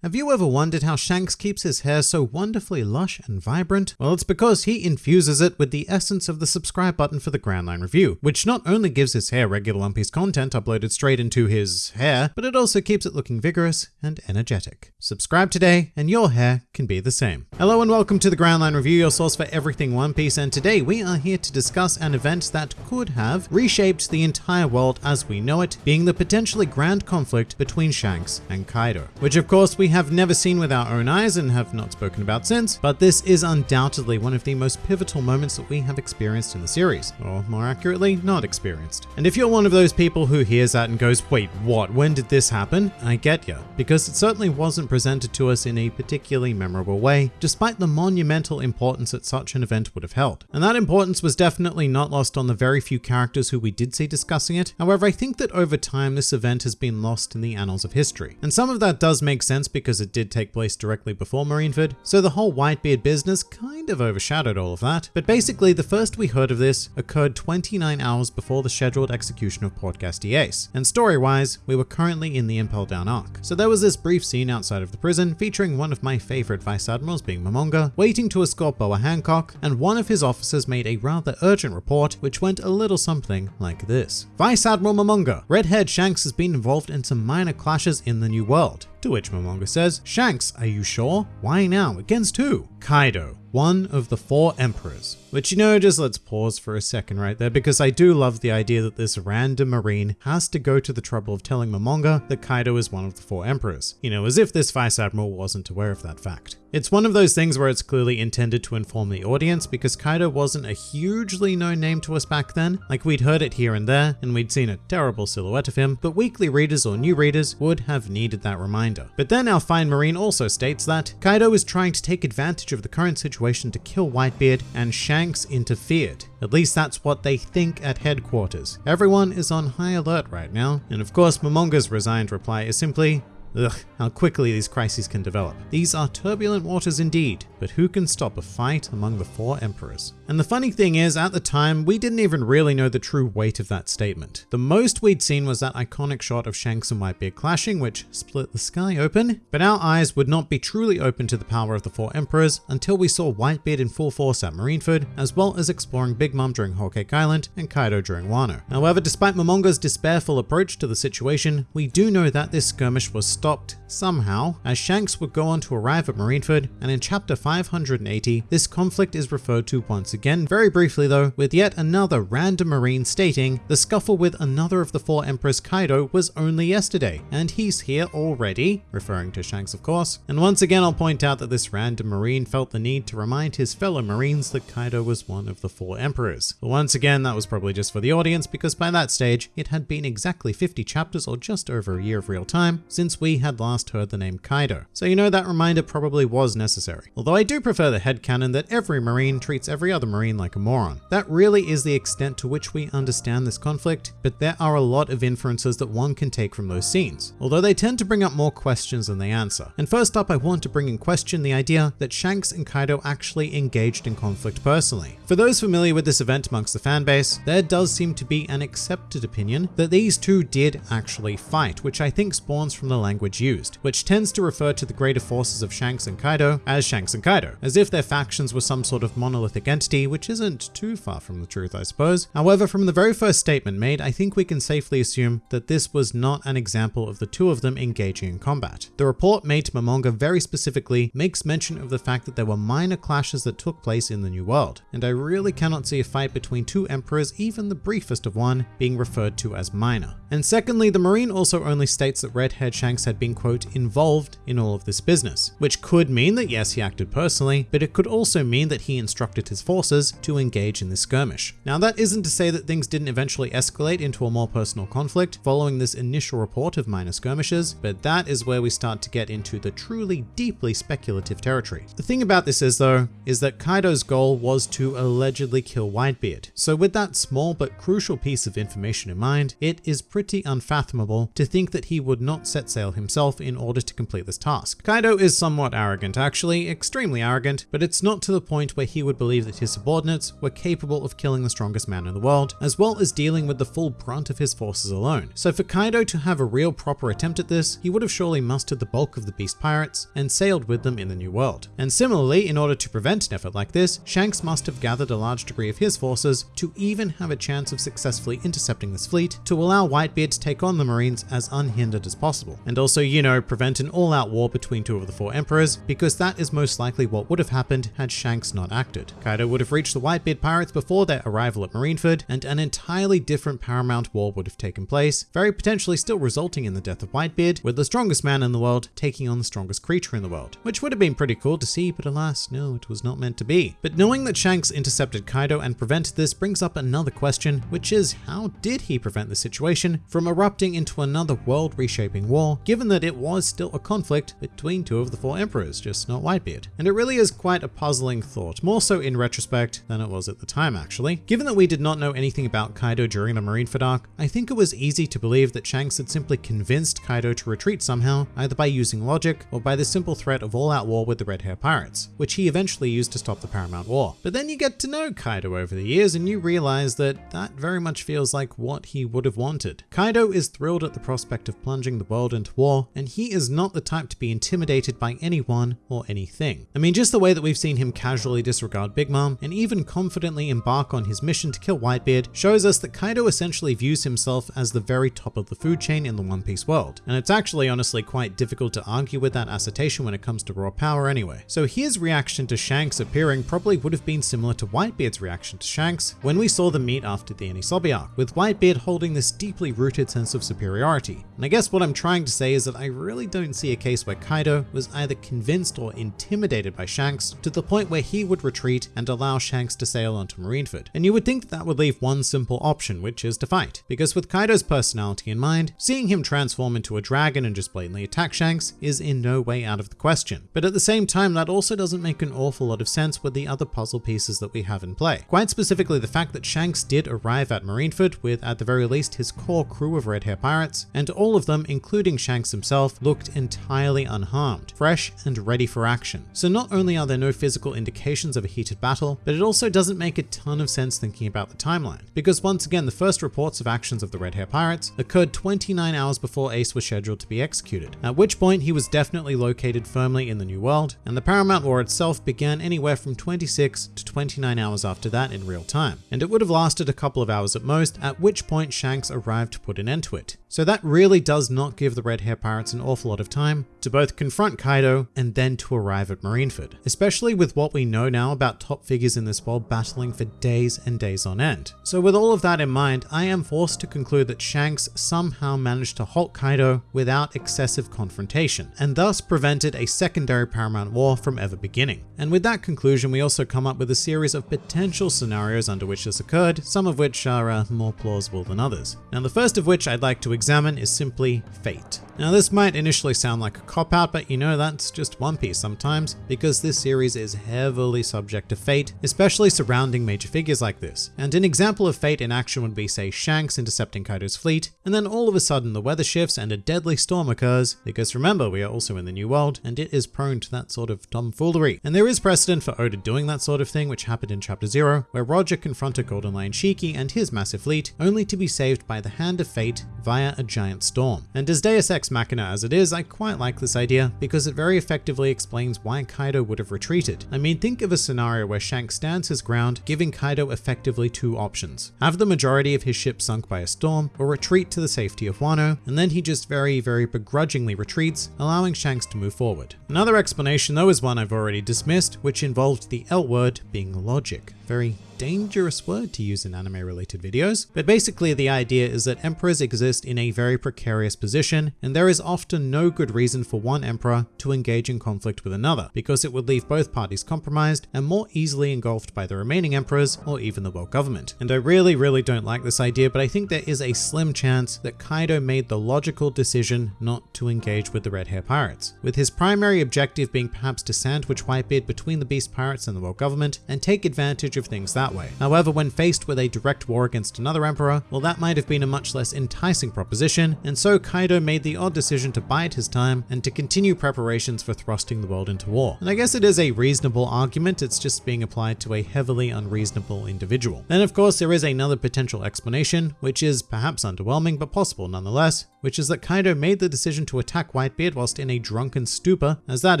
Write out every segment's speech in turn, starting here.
Have you ever wondered how Shanks keeps his hair so wonderfully lush and vibrant? Well, it's because he infuses it with the essence of the subscribe button for the Grand Line Review, which not only gives his hair regular One Piece content uploaded straight into his hair, but it also keeps it looking vigorous and energetic. Subscribe today and your hair can be the same. Hello and welcome to the Grand Line Review, your source for everything One Piece, and today we are here to discuss an event that could have reshaped the entire world as we know it, being the potentially grand conflict between Shanks and Kaido, which of course we have never seen with our own eyes and have not spoken about since, but this is undoubtedly one of the most pivotal moments that we have experienced in the series, or more accurately, not experienced. And if you're one of those people who hears that and goes, wait, what, when did this happen? I get ya, because it certainly wasn't presented to us in a particularly memorable way, despite the monumental importance that such an event would have held. And that importance was definitely not lost on the very few characters who we did see discussing it. However, I think that over time this event has been lost in the annals of history. And some of that does make sense because it did take place directly before Marineford, so the whole Whitebeard business kind of overshadowed all of that. But basically, the first we heard of this occurred 29 hours before the scheduled execution of Port Ace, and story-wise, we were currently in the Impel Down arc. So there was this brief scene outside of the prison featuring one of my favorite vice admirals being Momonga, waiting to escort Boa Hancock, and one of his officers made a rather urgent report which went a little something like this. Vice Admiral Momonga, Red-haired Shanks has been involved in some minor clashes in the New World. To which Momonga says, Shanks, are you sure? Why now? Against who? Kaido one of the four emperors. Which, you know, just let's pause for a second right there because I do love the idea that this random marine has to go to the trouble of telling Momonga that Kaido is one of the four emperors. You know, as if this vice admiral wasn't aware of that fact. It's one of those things where it's clearly intended to inform the audience because Kaido wasn't a hugely known name to us back then. Like we'd heard it here and there and we'd seen a terrible silhouette of him, but weekly readers or new readers would have needed that reminder. But then our fine marine also states that Kaido is trying to take advantage of the current situation situation to kill Whitebeard and Shanks interfered. At least that's what they think at headquarters. Everyone is on high alert right now. And of course, Momonga's resigned reply is simply, Ugh, how quickly these crises can develop. These are turbulent waters indeed, but who can stop a fight among the four emperors? And the funny thing is, at the time, we didn't even really know the true weight of that statement. The most we'd seen was that iconic shot of Shanks and Whitebeard clashing, which split the sky open, but our eyes would not be truly open to the power of the four emperors until we saw Whitebeard in full force at Marineford, as well as exploring Big Mom during Whole Cake Island and Kaido during Wano. However, despite Momonga's despairful approach to the situation, we do know that this skirmish was stopped somehow, as Shanks would go on to arrive at Marineford, and in chapter 580, this conflict is referred to once again, very briefly though, with yet another random marine stating the scuffle with another of the four emperors Kaido was only yesterday, and he's here already, referring to Shanks of course. And once again I'll point out that this random marine felt the need to remind his fellow marines that Kaido was one of the four emperors. But once again that was probably just for the audience because by that stage it had been exactly 50 chapters or just over a year of real time since we we had last heard the name Kaido. So you know that reminder probably was necessary. Although I do prefer the headcanon that every Marine treats every other Marine like a moron. That really is the extent to which we understand this conflict, but there are a lot of inferences that one can take from those scenes, although they tend to bring up more questions than they answer. And first up, I want to bring in question the idea that Shanks and Kaido actually engaged in conflict personally. For those familiar with this event amongst the fanbase, there does seem to be an accepted opinion that these two did actually fight, which I think spawns from the language language used, which tends to refer to the greater forces of Shanks and Kaido as Shanks and Kaido, as if their factions were some sort of monolithic entity, which isn't too far from the truth, I suppose. However, from the very first statement made, I think we can safely assume that this was not an example of the two of them engaging in combat. The report made to Momonga very specifically makes mention of the fact that there were minor clashes that took place in the New World, and I really cannot see a fight between two emperors, even the briefest of one, being referred to as minor. And secondly, the Marine also only states that red-haired Shanks had been quote involved in all of this business, which could mean that yes, he acted personally, but it could also mean that he instructed his forces to engage in this skirmish. Now that isn't to say that things didn't eventually escalate into a more personal conflict following this initial report of minor skirmishes, but that is where we start to get into the truly deeply speculative territory. The thing about this is though, is that Kaido's goal was to allegedly kill Whitebeard. So with that small but crucial piece of information in mind, it is pretty unfathomable to think that he would not set sail himself in order to complete this task. Kaido is somewhat arrogant actually, extremely arrogant, but it's not to the point where he would believe that his subordinates were capable of killing the strongest man in the world, as well as dealing with the full brunt of his forces alone. So for Kaido to have a real proper attempt at this, he would have surely mustered the bulk of the beast pirates and sailed with them in the new world. And similarly, in order to prevent an effort like this, Shanks must have gathered a large degree of his forces to even have a chance of successfully intercepting this fleet to allow Whitebeard to take on the Marines as unhindered as possible. And also, you know, prevent an all-out war between two of the four emperors, because that is most likely what would have happened had Shanks not acted. Kaido would have reached the Whitebeard pirates before their arrival at Marineford, and an entirely different paramount war would have taken place, very potentially still resulting in the death of Whitebeard, with the strongest man in the world taking on the strongest creature in the world, which would have been pretty cool to see, but alas, no, it was not meant to be. But knowing that Shanks intercepted Kaido and prevented this brings up another question, which is how did he prevent the situation from erupting into another world reshaping war, given that it was still a conflict between two of the four emperors, just not Whitebeard? And it really is quite a puzzling thought, more so in retrospect than it was at the time actually. Given that we did not know anything about Kaido during the Marineford arc, I think it was easy to believe that Shanks had simply convinced Kaido to retreat somehow, either by using logic or by the simple threat of all-out war with the Red Hair Pirates, which he eventually used to stop the Paramount War. But then you get to know Kaido over the years and you realize that that very much feels like what he would have wanted. Kaido is thrilled at the prospect of plunging the world into war, and he is not the type to be intimidated by anyone or anything. I mean, just the way that we've seen him casually disregard Big Mom and even confidently embark on his mission to kill Whitebeard shows us that Kaido essentially views himself as the very top of the food chain in the One Piece world. And it's actually honestly quite difficult to argue with that assertion when it comes to raw power anyway. So his reaction to Shanks appearing probably would have been similar to Whitebeard's reaction to Shanks when we saw them meet after the Enies Lobby arc, with Whitebeard holding this deeply rooted sense of superiority. And I guess what I'm trying to say is that I really don't see a case where Kaido was either convinced or intimidated by Shanks to the point where he would retreat and allow Shanks to sail onto Marineford. And you would think that, that would leave one simple option, which is to fight. Because with Kaido's personality in mind, seeing him transform into a dragon and just blatantly attack Shanks is in no way out of the question. But at the same time, that also doesn't make an awful lot of sense with the other puzzle pieces that we have in play. Quite specifically, the fact that Shanks did arrive at Marineford with at the very least his core crew of red hair pirates, and all of them, including Shanks himself, looked entirely unharmed, fresh and ready for action. So not only are there no physical indications of a heated battle, but it also doesn't make a ton of sense thinking about the timeline. Because once again, the first reports of actions of the red hair pirates occurred 29 hours before Ace was scheduled to be executed, at which point he was definitely located firmly in the New World, and the Paramount War itself began anywhere from 26 to 29 hours after that in real time. And it would have lasted a couple of hours at most, at which point Shanks arrived to put an end to it. So that really does not give the Red Hair Pirates an awful lot of time to both confront Kaido and then to arrive at Marineford, especially with what we know now about top figures in this world battling for days and days on end. So with all of that in mind, I am forced to conclude that Shanks somehow managed to halt Kaido without excessive confrontation, and thus prevented a secondary Paramount War from ever beginning. And with that conclusion, we also come up with a series of potential scenarios under which this occurred, some of which are uh, more plausible than others. Now the first of which I'd like to examine is simply fate. Now this might initially sound like a cop-out, but you know that's just One Piece sometimes, because this series is heavily subject to fate, especially surrounding major figures like this. And an example of fate in action would be say Shanks intercepting Kaido's fleet, and then all of a sudden the weather shifts and a deadly storm occurs, because remember we are also in the New World, and it is prone to that sort of tomfoolery. And there is precedent for Oda doing that sort of thing, which happened in chapter 0, where Roger confronted Golden Lion Shiki and his massive fleet, only to be saved by the hand of fate via a giant storm. And as Deus Ex Machina as it is, I quite like this idea because it very effectively explains why Kaido would have retreated. I mean, think of a scenario where Shanks stands his ground, giving Kaido effectively two options. Have the majority of his ship sunk by a storm, or retreat to the safety of Wano, and then he just very, very begrudgingly retreats, allowing Shanks to move forward. Another explanation though is one I've already dismissed, which involved the L word being logic. Very dangerous word to use in anime related videos, but basically the idea is that emperors exist in a very precarious position, and there is often no good reason for one emperor to engage in conflict with another, because it would leave both parties compromised and more easily engulfed by the remaining emperors or even the world government. And I really, really don't like this idea, but I think there is a slim chance that Kaido made the logical decision not to engage with the Red Hair Pirates, with his primary objective being perhaps to sandwich Whitebeard between the Beast Pirates and the world government and take advantage of things that that way. However, when faced with a direct war against another emperor, well that might have been a much less enticing proposition, and so Kaido made the odd decision to bide his time and to continue preparations for thrusting the world into war. And I guess it is a reasonable argument, it's just being applied to a heavily unreasonable individual. Then of course there is another potential explanation, which is perhaps underwhelming but possible nonetheless, which is that Kaido made the decision to attack Whitebeard whilst in a drunken stupor, as that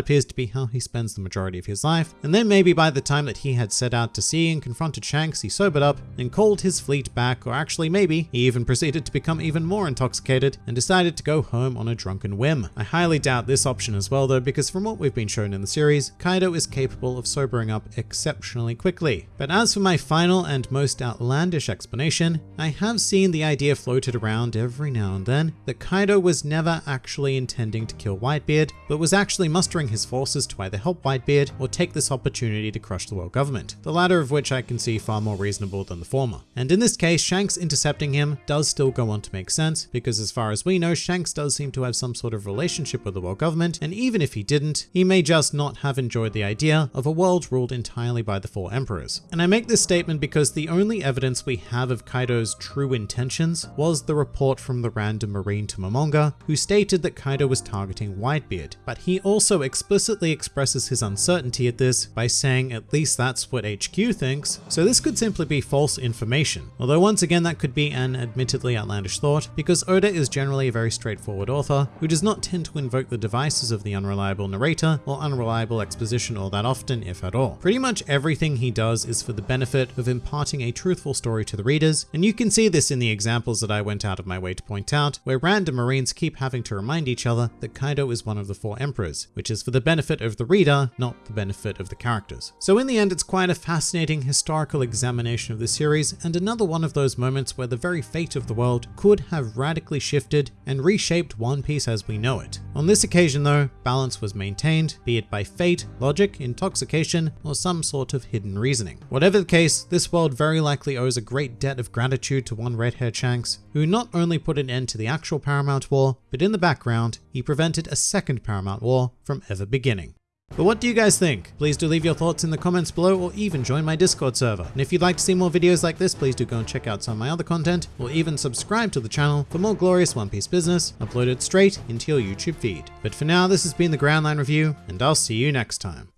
appears to be how he spends the majority of his life, and then maybe by the time that he had set out to sea and confronted Shanks, he sobered up and called his fleet back, or actually maybe he even proceeded to become even more intoxicated and decided to go home on a drunken whim. I highly doubt this option as well though, because from what we've been shown in the series, Kaido is capable of sobering up exceptionally quickly. But as for my final and most outlandish explanation, I have seen the idea floated around every now and then that Kaido was never actually intending to kill Whitebeard, but was actually mustering his forces to either help Whitebeard or take this opportunity to crush the world government, the latter of which I can see far more reasonable than the former. And in this case, Shanks intercepting him does still go on to make sense, because as far as we know, Shanks does seem to have some sort of relationship with the world government, and even if he didn't, he may just not have enjoyed the idea of a world ruled entirely by the four emperors. And I make this statement because the only evidence we have of Kaido's true intentions was the report from the random marine to Momonga, who stated that Kaido was targeting Whitebeard, but he also explicitly expresses his uncertainty at this by saying at least that's what HQ thinks, so this could simply be false information. Although once again that could be an admittedly outlandish thought, because Oda is generally a very straightforward author who does not tend to invoke the devices of the unreliable narrator or unreliable exposition all that often, if at all. Pretty much everything he does is for the benefit of imparting a truthful story to the readers, and you can see this in the examples that I went out of my way to point out, where random marines keep having to remind each other that Kaido is one of the four emperors, which is for the benefit of the reader, not the benefit of the characters. So in the end, it's quite a fascinating historical examination of the series, and another one of those moments where the very fate of the world could have radically shifted and reshaped One Piece as we know it. On this occasion though, balance was maintained, be it by fate, logic, intoxication, or some sort of hidden reasoning. Whatever the case, this world very likely owes a great debt of gratitude to one red-haired Shanks, who not only put an end to the actual Paramount War, but in the background, he prevented a second Paramount War from ever beginning. But what do you guys think? Please do leave your thoughts in the comments below or even join my Discord server. And if you'd like to see more videos like this, please do go and check out some of my other content or even subscribe to the channel for more glorious One Piece business uploaded straight into your YouTube feed. But for now, this has been the Grand Line Review and I'll see you next time.